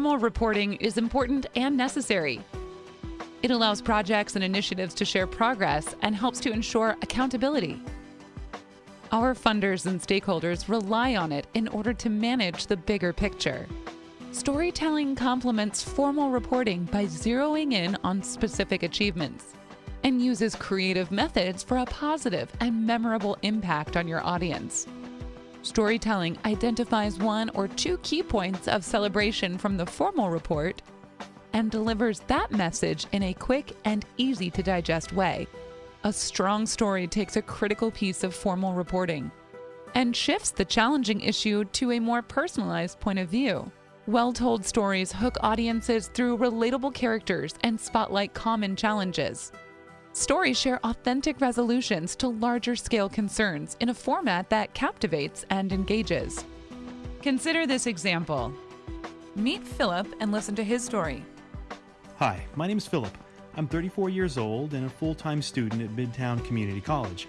reporting is important and necessary. It allows projects and initiatives to share progress and helps to ensure accountability. Our funders and stakeholders rely on it in order to manage the bigger picture. Storytelling complements formal reporting by zeroing in on specific achievements and uses creative methods for a positive and memorable impact on your audience. Storytelling identifies one or two key points of celebration from the formal report and delivers that message in a quick and easy to digest way. A strong story takes a critical piece of formal reporting and shifts the challenging issue to a more personalized point of view. Well told stories hook audiences through relatable characters and spotlight common challenges. Stories share authentic resolutions to larger scale concerns in a format that captivates and engages. Consider this example. Meet Philip and listen to his story. Hi, my name is Philip. I'm 34 years old and a full time student at Midtown Community College.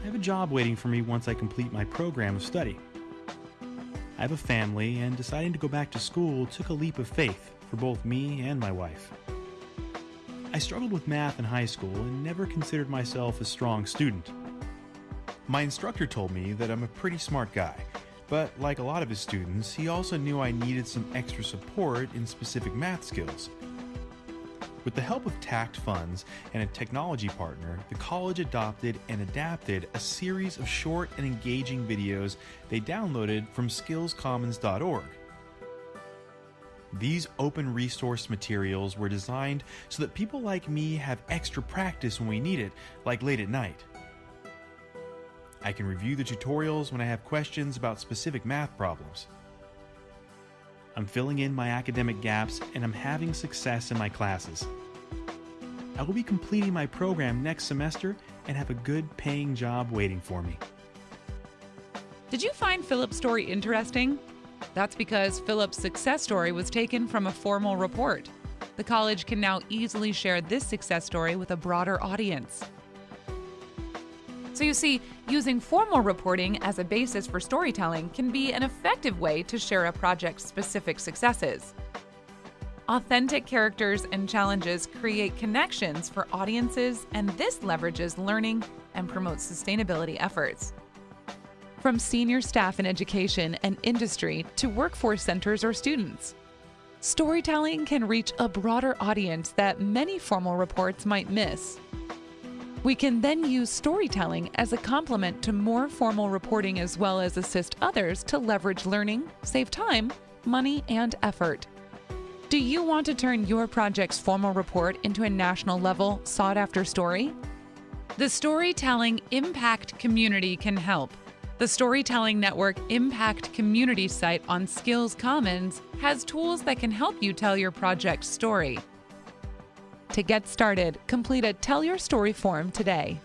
I have a job waiting for me once I complete my program of study. I have a family, and deciding to go back to school took a leap of faith for both me and my wife. I struggled with math in high school and never considered myself a strong student. My instructor told me that I'm a pretty smart guy, but like a lot of his students, he also knew I needed some extra support in specific math skills. With the help of TAACCCT funds and a technology partner, the college adopted and adapted a series of short and engaging videos they downloaded from skillscommons.org. These open resource materials were designed so that people like me have extra practice when we need it, like late at night. I can review the tutorials when I have questions about specific math problems. I'm filling in my academic gaps and I'm having success in my classes. I will be completing my program next semester and have a good paying job waiting for me. Did you find Philip's story interesting? That's because Philip's success story was taken from a formal report. The college can now easily share this success story with a broader audience. So, you see, using formal reporting as a basis for storytelling can be an effective way to share a project's specific successes. Authentic characters and challenges create connections for audiences, and this leverages learning and promotes sustainability efforts. From senior staff in education and industry to workforce centers or students, storytelling can reach a broader audience that many formal reports might miss. We can then use storytelling as a complement to more formal reporting as well as assist others to leverage learning, save time, money, and effort. Do you want to turn your project's formal report into a national level, sought after story? The Storytelling Impact Community can help. The Storytelling Network Impact Community site on Skills Commons has tools that can help you tell your project story. To get started, complete a Tell Your Story form today.